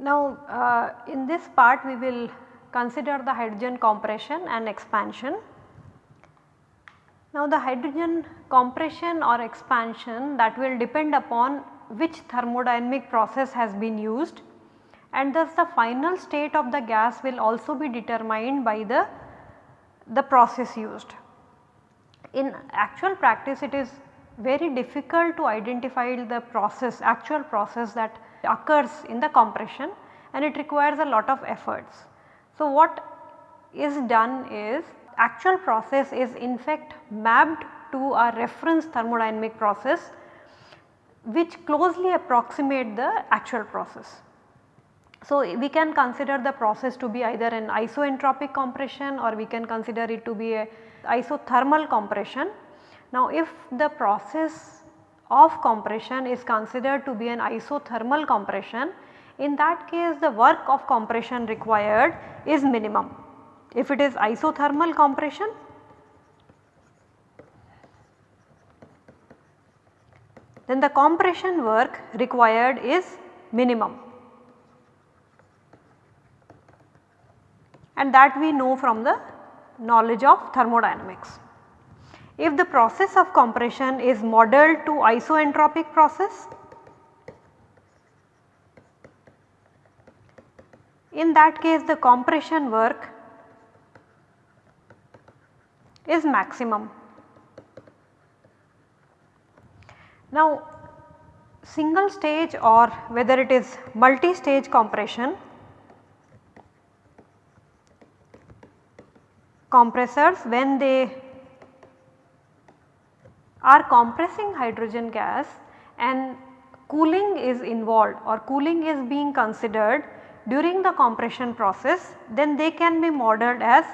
Now, uh, in this part we will consider the hydrogen compression and expansion. Now, the hydrogen compression or expansion that will depend upon which thermodynamic process has been used and thus the final state of the gas will also be determined by the, the process used. In actual practice it is very difficult to identify the process actual process that occurs in the compression and it requires a lot of efforts. So, what is done is actual process is in fact mapped to a reference thermodynamic process which closely approximate the actual process. So, we can consider the process to be either an isoentropic compression or we can consider it to be a isothermal compression. Now, if the process of compression is considered to be an isothermal compression, in that case the work of compression required is minimum. If it is isothermal compression, then the compression work required is minimum and that we know from the knowledge of thermodynamics. If the process of compression is modeled to isoentropic process, in that case the compression work is maximum. Now single stage or whether it is multi-stage compression, compressors when they are compressing hydrogen gas and cooling is involved or cooling is being considered during the compression process then they can be modeled as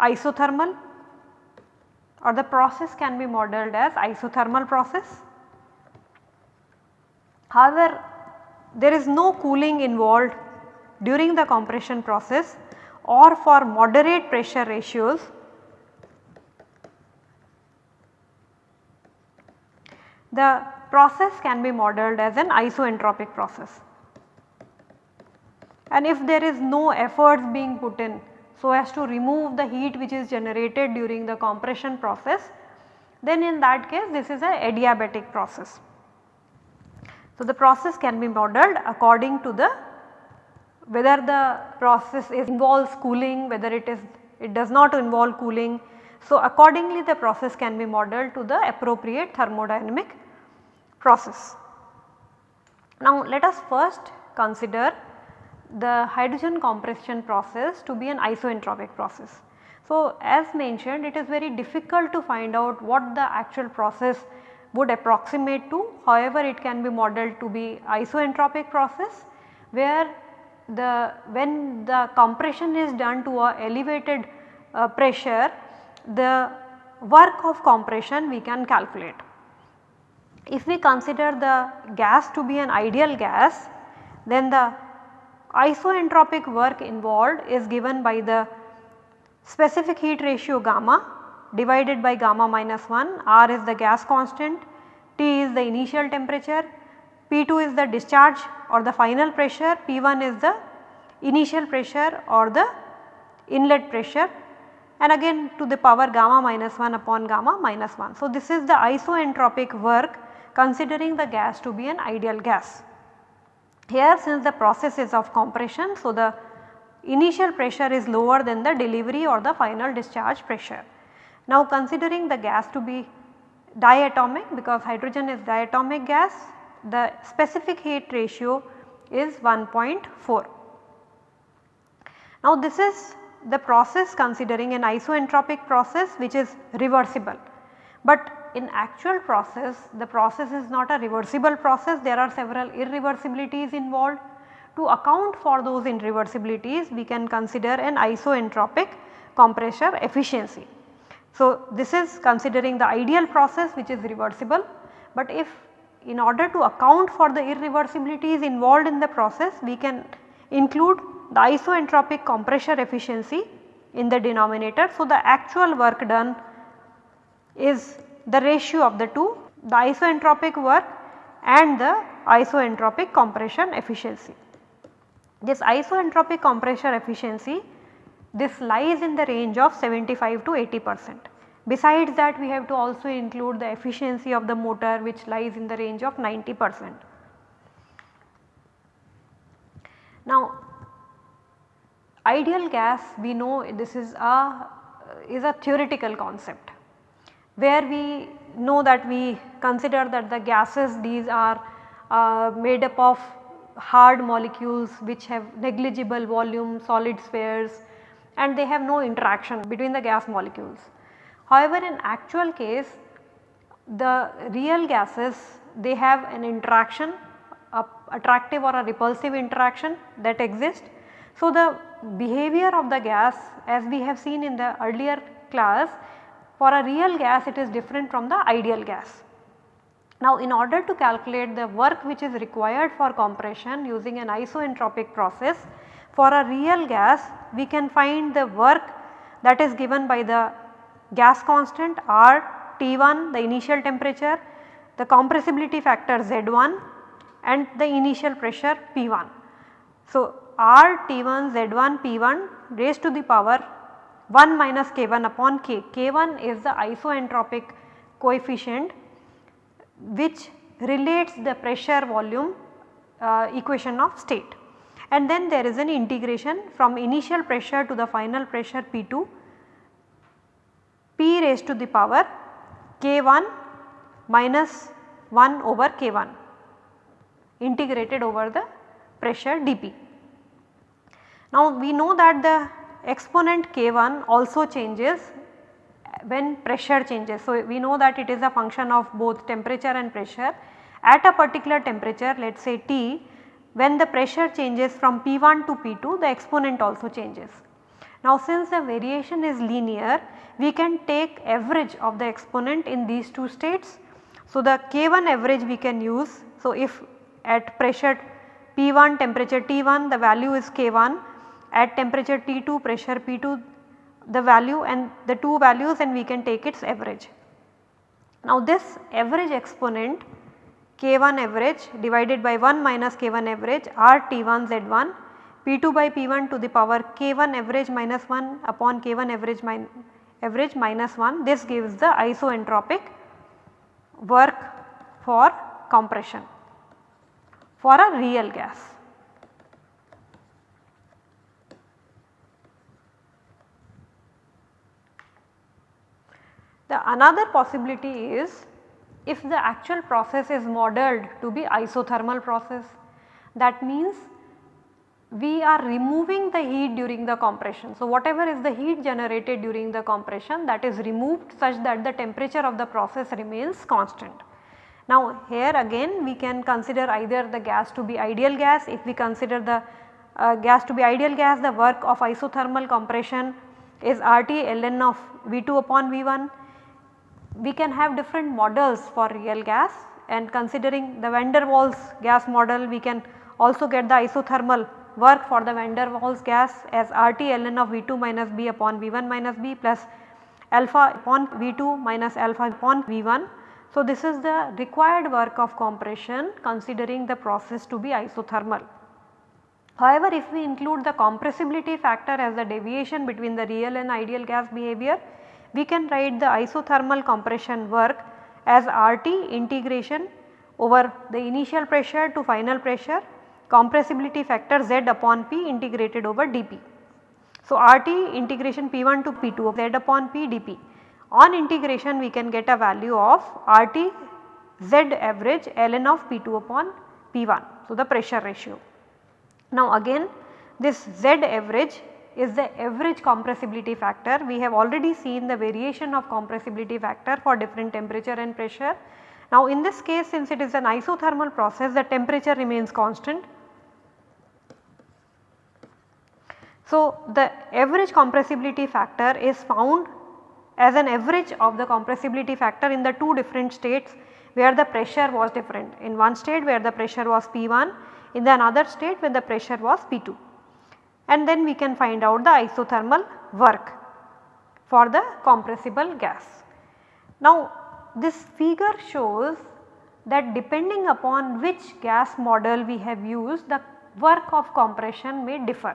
isothermal or the process can be modeled as isothermal process. However, there is no cooling involved during the compression process or for moderate pressure ratios the process can be modeled as an isoentropic process. And if there is no efforts being put in so as to remove the heat which is generated during the compression process then in that case this is a adiabatic process. So, the process can be modeled according to the whether the process is involves cooling whether it is it does not involve cooling. So, accordingly the process can be modeled to the appropriate thermodynamic process. Now let us first consider the hydrogen compression process to be an isoentropic process. So as mentioned it is very difficult to find out what the actual process would approximate to however it can be modeled to be isoentropic process where the when the compression is done to a elevated uh, pressure the work of compression we can calculate. If we consider the gas to be an ideal gas then the isoentropic work involved is given by the specific heat ratio gamma divided by gamma minus 1 R is the gas constant, T is the initial temperature, P2 is the discharge or the final pressure, P1 is the initial pressure or the inlet pressure and again to the power gamma minus 1 upon gamma minus 1. So, this is the isoentropic work considering the gas to be an ideal gas. Here since the process is of compression, so the initial pressure is lower than the delivery or the final discharge pressure. Now considering the gas to be diatomic because hydrogen is diatomic gas, the specific heat ratio is 1.4. Now this is the process considering an isoentropic process which is reversible. But in actual process the process is not a reversible process there are several irreversibilities involved. To account for those irreversibilities we can consider an isoentropic compressor efficiency. So, this is considering the ideal process which is reversible, but if in order to account for the irreversibilities involved in the process we can include the isoentropic compressor efficiency in the denominator. So, the actual work done is the ratio of the two the isoentropic work and the isoentropic compression efficiency. This isoentropic compression efficiency this lies in the range of 75 to 80 percent. Besides that we have to also include the efficiency of the motor which lies in the range of 90 percent. Now ideal gas we know this is a is a theoretical concept where we know that we consider that the gases these are uh, made up of hard molecules which have negligible volume solid spheres and they have no interaction between the gas molecules. However, in actual case the real gases they have an interaction a attractive or a repulsive interaction that exists. So, the behavior of the gas as we have seen in the earlier class for a real gas it is different from the ideal gas. Now in order to calculate the work which is required for compression using an isoentropic process for a real gas we can find the work that is given by the gas constant R T1 the initial temperature, the compressibility factor Z1 and the initial pressure P1. So R T1 Z1 P1 raised to the power 1 minus K1 upon K. K1 is the isoentropic coefficient which relates the pressure volume uh, equation of state and then there is an integration from initial pressure to the final pressure P2 P raised to the power K1 minus 1 over K1 integrated over the pressure dP. Now we know that the exponent k1 also changes when pressure changes. So, we know that it is a function of both temperature and pressure. At a particular temperature let us say T when the pressure changes from P1 to P2 the exponent also changes. Now since the variation is linear we can take average of the exponent in these two states. So the K1 average we can use. So if at pressure P1 temperature T1 the value is K1 at temperature T2 pressure P2 the value and the two values and we can take its average. Now this average exponent K1 average divided by 1 minus K1 average R T1 Z1 P2 by P1 to the power K1 average minus 1 upon K1 average, min average minus 1 this gives the isoentropic work for compression for a real gas. The another possibility is if the actual process is modeled to be isothermal process that means we are removing the heat during the compression. So, whatever is the heat generated during the compression that is removed such that the temperature of the process remains constant. Now here again we can consider either the gas to be ideal gas if we consider the uh, gas to be ideal gas the work of isothermal compression is RT ln of V2 upon V1 we can have different models for real gas and considering the van der Waals gas model we can also get the isothermal work for the van der Waals gas as RT ln of V2 minus B upon V1 minus B plus alpha upon V2 minus alpha upon V1. So, this is the required work of compression considering the process to be isothermal. However, if we include the compressibility factor as the deviation between the real and ideal gas behavior, we can write the isothermal compression work as RT integration over the initial pressure to final pressure compressibility factor Z upon P integrated over dP. So, RT integration P1 to P2 Z upon P dP. On integration we can get a value of RT Z average ln of P2 upon P1. So, the pressure ratio. Now again this Z average is the average compressibility factor. We have already seen the variation of compressibility factor for different temperature and pressure. Now in this case since it is an isothermal process the temperature remains constant. So the average compressibility factor is found as an average of the compressibility factor in the two different states where the pressure was different. In one state where the pressure was P1, in the another state where the pressure was P2 and then we can find out the isothermal work for the compressible gas. Now this figure shows that depending upon which gas model we have used the work of compression may differ.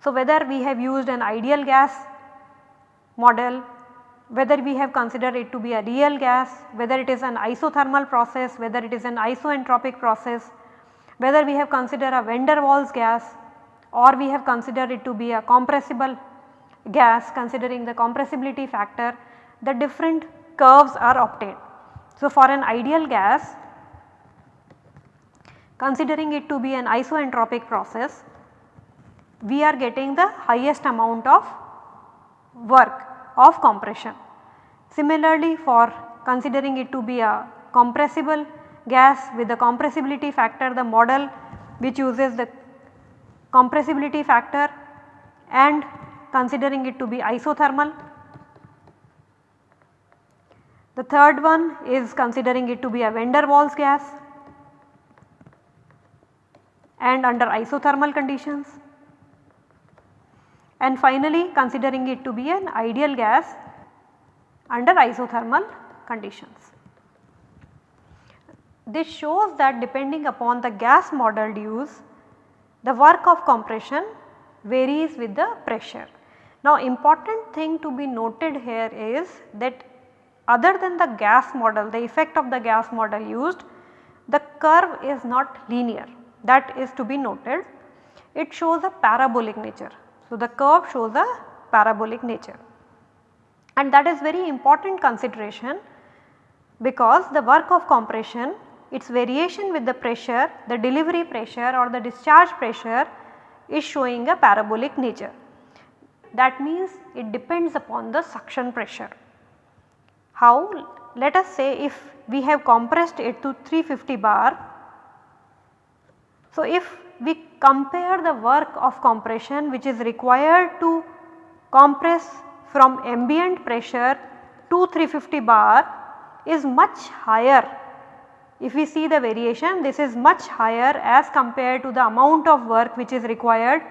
So whether we have used an ideal gas model, whether we have considered it to be a real gas, whether it is an isothermal process, whether it is an isoentropic process, whether we have considered a van der Waals gas or we have considered it to be a compressible gas considering the compressibility factor the different curves are obtained. So, for an ideal gas considering it to be an isoentropic process we are getting the highest amount of work of compression. Similarly, for considering it to be a compressible gas with the compressibility factor the model which uses the compressibility factor and considering it to be isothermal. The third one is considering it to be a van der Waals gas and under isothermal conditions and finally considering it to be an ideal gas under isothermal conditions. This shows that depending upon the gas model used the work of compression varies with the pressure. Now important thing to be noted here is that other than the gas model the effect of the gas model used the curve is not linear that is to be noted. It shows a parabolic nature. So the curve shows a parabolic nature and that is very important consideration because the work of compression its variation with the pressure, the delivery pressure or the discharge pressure is showing a parabolic nature. That means it depends upon the suction pressure. How? Let us say if we have compressed it to 350 bar. So, if we compare the work of compression which is required to compress from ambient pressure to 350 bar is much higher if we see the variation this is much higher as compared to the amount of work which is required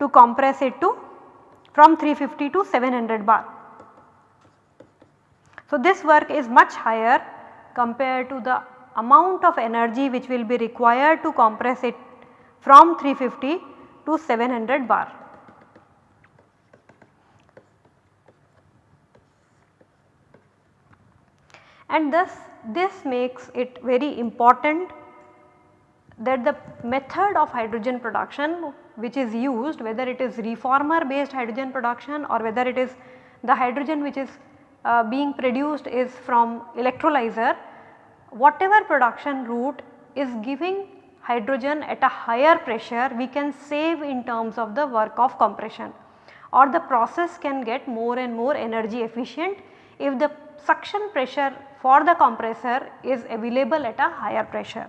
to compress it to from 350 to 700 bar. So, this work is much higher compared to the amount of energy which will be required to compress it from 350 to 700 bar. And thus this makes it very important that the method of hydrogen production which is used whether it is reformer based hydrogen production or whether it is the hydrogen which is uh, being produced is from electrolyzer whatever production route is giving hydrogen at a higher pressure we can save in terms of the work of compression. Or the process can get more and more energy efficient if the suction pressure for the compressor is available at a higher pressure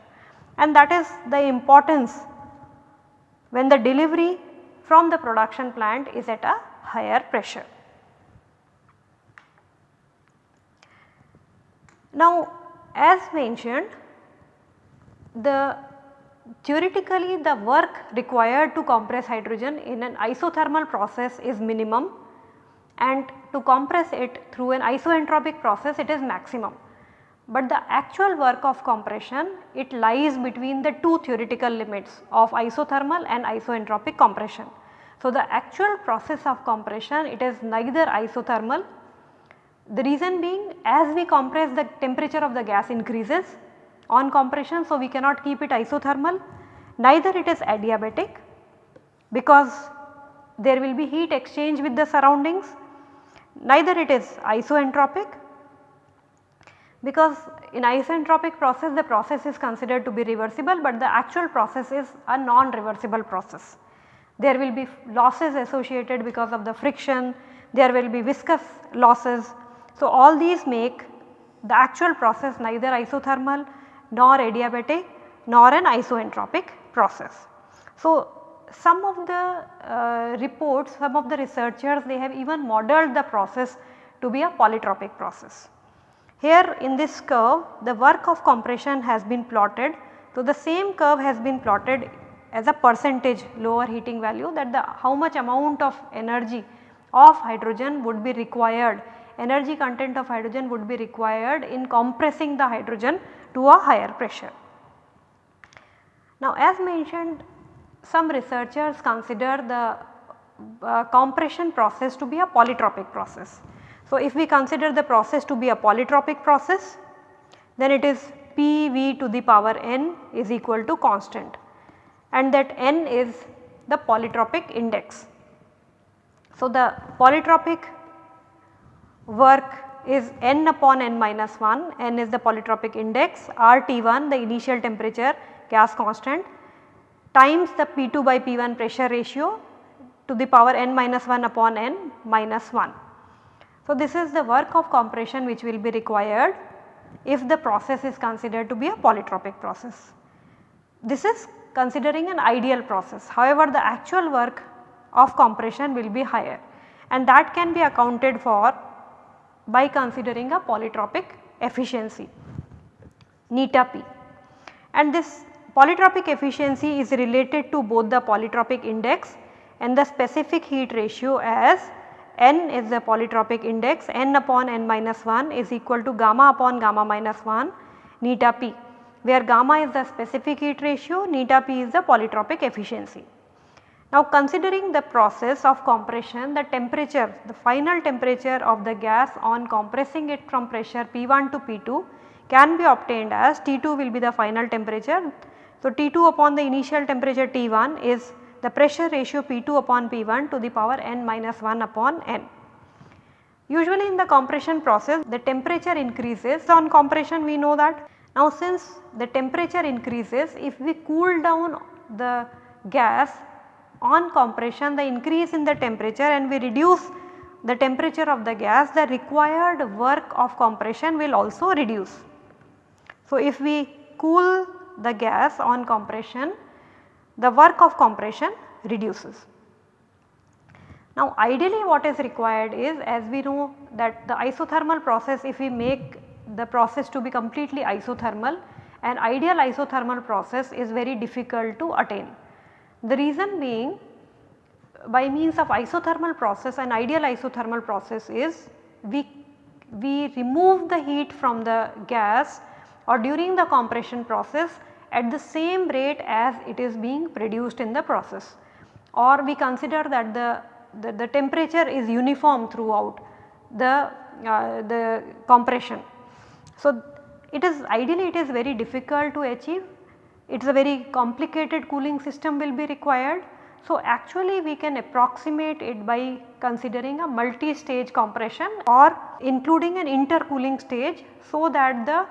and that is the importance when the delivery from the production plant is at a higher pressure. Now as mentioned the theoretically the work required to compress hydrogen in an isothermal process is minimum and to compress it through an isoentropic process it is maximum. But the actual work of compression it lies between the two theoretical limits of isothermal and isoentropic compression. So, the actual process of compression it is neither isothermal the reason being as we compress the temperature of the gas increases on compression. So, we cannot keep it isothermal neither it is adiabatic because there will be heat exchange with the surroundings neither it is isoentropic because in isentropic process the process is considered to be reversible but the actual process is a non-reversible process. There will be losses associated because of the friction, there will be viscous losses. So, all these make the actual process neither isothermal nor adiabatic nor an isoentropic process. So, some of the uh, reports, some of the researchers they have even modeled the process to be a polytropic process. Here in this curve the work of compression has been plotted. So, the same curve has been plotted as a percentage lower heating value that the how much amount of energy of hydrogen would be required energy content of hydrogen would be required in compressing the hydrogen to a higher pressure. Now as mentioned some researchers consider the uh, compression process to be a polytropic process. So if we consider the process to be a polytropic process then it is PV to the power n is equal to constant and that n is the polytropic index. So the polytropic work is n upon n minus 1, n is the polytropic index, RT1 the initial temperature gas constant times the P2 by P1 pressure ratio to the power n minus 1 upon n minus 1. So, this is the work of compression which will be required if the process is considered to be a polytropic process. This is considering an ideal process however the actual work of compression will be higher and that can be accounted for by considering a polytropic efficiency neta p and this polytropic efficiency is related to both the polytropic index and the specific heat ratio as n is the polytropic index n upon n minus 1 is equal to gamma upon gamma minus 1 neta p where gamma is the specific heat ratio neta p is the polytropic efficiency. Now considering the process of compression the temperature the final temperature of the gas on compressing it from pressure P1 to P2 can be obtained as T2 will be the final temperature. So T2 upon the initial temperature T1 is the pressure ratio P2 upon P1 to the power n minus 1 upon n. Usually in the compression process the temperature increases on compression we know that. Now since the temperature increases if we cool down the gas on compression the increase in the temperature and we reduce the temperature of the gas the required work of compression will also reduce. So, if we cool the gas on compression the work of compression reduces. Now ideally what is required is as we know that the isothermal process if we make the process to be completely isothermal an ideal isothermal process is very difficult to attain. The reason being by means of isothermal process an ideal isothermal process is we, we remove the heat from the gas or during the compression process at the same rate as it is being produced in the process or we consider that the, the, the temperature is uniform throughout the, uh, the compression. So, it is ideally it is very difficult to achieve it is a very complicated cooling system will be required. So, actually we can approximate it by considering a multi-stage compression or including an intercooling stage so that the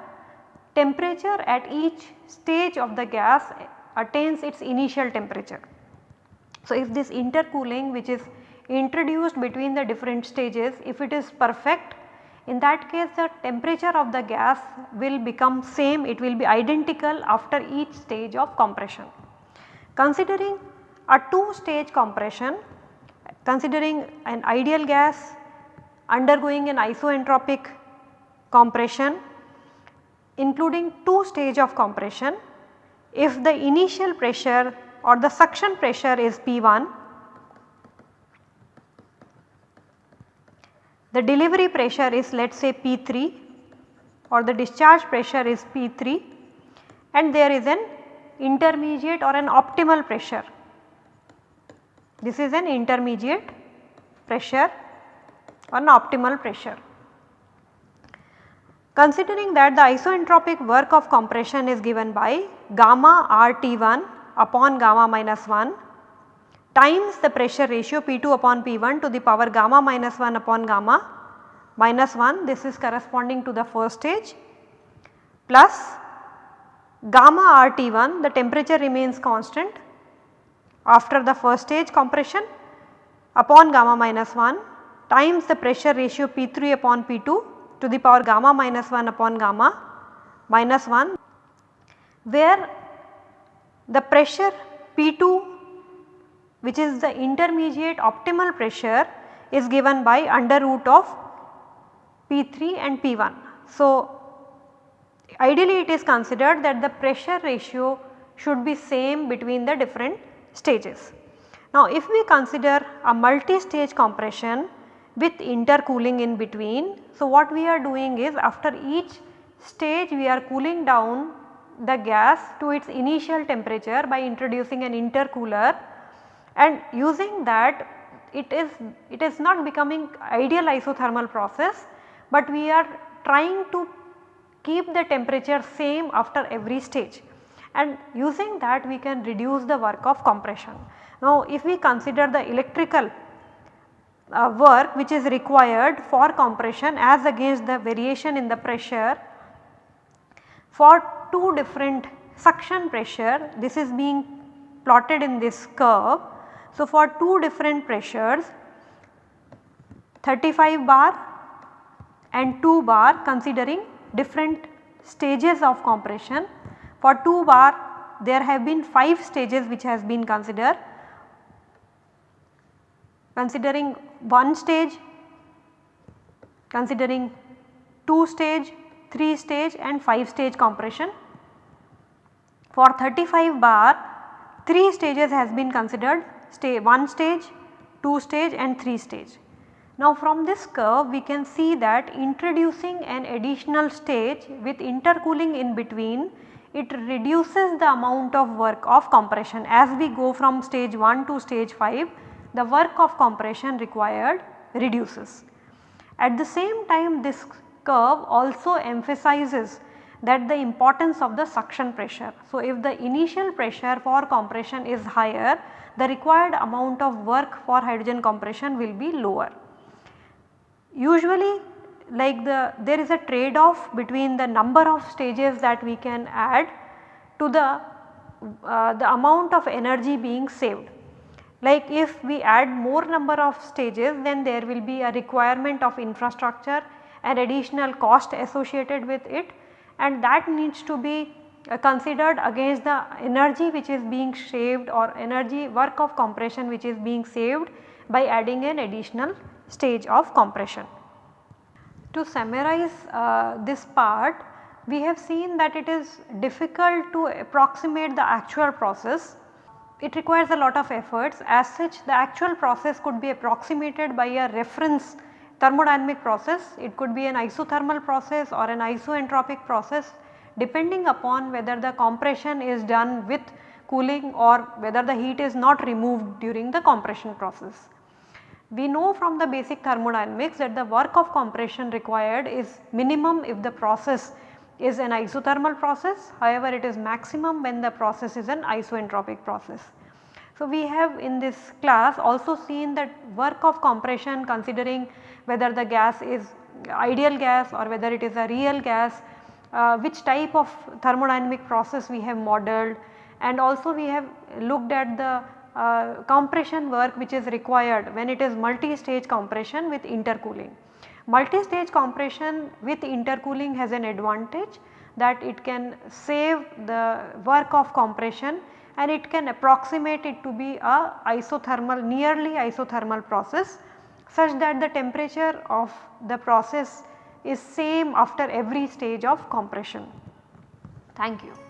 temperature at each stage of the gas attains its initial temperature. So, if this intercooling which is introduced between the different stages if it is perfect in that case the temperature of the gas will become same it will be identical after each stage of compression. Considering a 2 stage compression considering an ideal gas undergoing an isoentropic compression including 2 stage of compression if the initial pressure or the suction pressure is P1 the delivery pressure is let us say P3 or the discharge pressure is P3 and there is an intermediate or an optimal pressure. This is an intermediate pressure or an optimal pressure. Considering that the isoentropic work of compression is given by gamma RT1 upon gamma minus 1 times the pressure ratio P2 upon P1 to the power gamma minus 1 upon gamma minus 1 this is corresponding to the first stage plus gamma RT1 the temperature remains constant after the first stage compression upon gamma minus 1 times the pressure ratio P3 upon P2 to the power gamma minus 1 upon gamma minus 1 where the pressure P2 which is the intermediate optimal pressure is given by under root of P3 and P1. So, ideally it is considered that the pressure ratio should be same between the different stages. Now if we consider a multi-stage compression with intercooling in between. So what we are doing is after each stage we are cooling down the gas to its initial temperature by introducing an intercooler and using that it is it is not becoming ideal isothermal process, but we are trying to keep the temperature same after every stage and using that we can reduce the work of compression. Now if we consider the electrical uh, work which is required for compression as against the variation in the pressure for two different suction pressure this is being plotted in this curve. So for two different pressures 35 bar and 2 bar considering different stages of compression. For 2 bar there have been 5 stages which has been considered. Considering 1 stage, considering 2 stage, 3 stage and 5 stage compression. For 35 bar 3 stages has been considered stay 1 stage, 2 stage and 3 stage. Now from this curve we can see that introducing an additional stage with intercooling in between it reduces the amount of work of compression as we go from stage 1 to stage 5 the work of compression required reduces. At the same time this curve also emphasizes that the importance of the suction pressure. So, if the initial pressure for compression is higher the required amount of work for hydrogen compression will be lower. Usually like the there is a trade off between the number of stages that we can add to the uh, the amount of energy being saved. Like if we add more number of stages then there will be a requirement of infrastructure and additional cost associated with it and that needs to be uh, considered against the energy which is being saved or energy work of compression which is being saved by adding an additional stage of compression. To summarize uh, this part, we have seen that it is difficult to approximate the actual process. It requires a lot of efforts as such the actual process could be approximated by a reference thermodynamic process. It could be an isothermal process or an isoentropic process depending upon whether the compression is done with cooling or whether the heat is not removed during the compression process. We know from the basic thermodynamics that the work of compression required is minimum if the process is an isothermal process however it is maximum when the process is an isoentropic process. So, we have in this class also seen that work of compression considering whether the gas is ideal gas or whether it is a real gas, uh, which type of thermodynamic process we have modeled and also we have looked at the uh, compression work which is required when it is multi-stage compression with intercooling. Multi-stage compression with intercooling has an advantage that it can save the work of compression and it can approximate it to be a isothermal nearly isothermal process such that the temperature of the process is same after every stage of compression. Thank you.